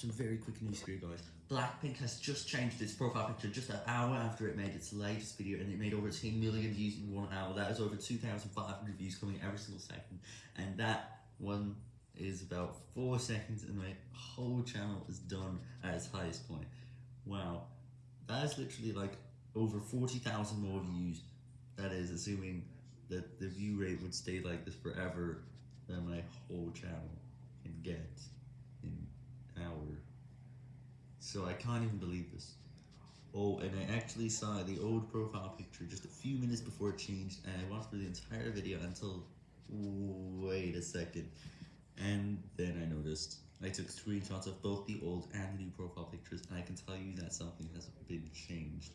some very quick news for you guys. Blackpink has just changed its profile picture just an hour after it made its latest video, and it made over 10 million views in one hour. That is over 2,500 views coming every single second, and that one is about 4 seconds, and my whole channel is done at its highest point. Wow, that is literally like over 40,000 more views. That is assuming that the view rate would stay like this forever, than my whole channel can get in hour. So I can't even believe this. Oh, and I actually saw the old profile picture just a few minutes before it changed, and I watched through the entire video until, wait a second, and then I noticed. I took screenshots of both the old and the new profile pictures, and I can tell you that something has been changed.